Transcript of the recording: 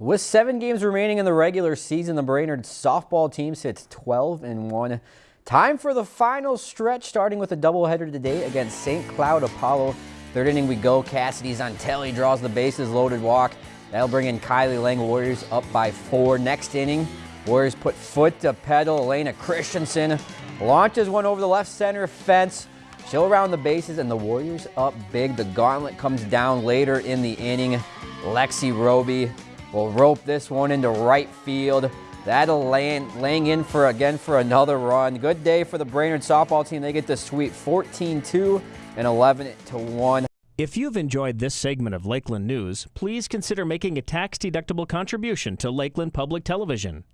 With seven games remaining in the regular season, the Brainerd softball team sits 12 and 1. Time for the final stretch, starting with a doubleheader today against St. Cloud Apollo. Third inning we go. Cassidy Zontelli draws the bases loaded walk. That'll bring in Kylie Lang. Warriors up by four. Next inning, Warriors put foot to pedal. Elena Christensen launches one over the left center fence. She'll around the bases and the Warriors up big. The gauntlet comes down later in the inning. Lexi Roby will rope this one into right field. That'll land, laying in for again for another run. Good day for the Brainerd softball team. They get the sweep 14-2 and 11-1. If you've enjoyed this segment of Lakeland News, please consider making a tax-deductible contribution to Lakeland Public Television.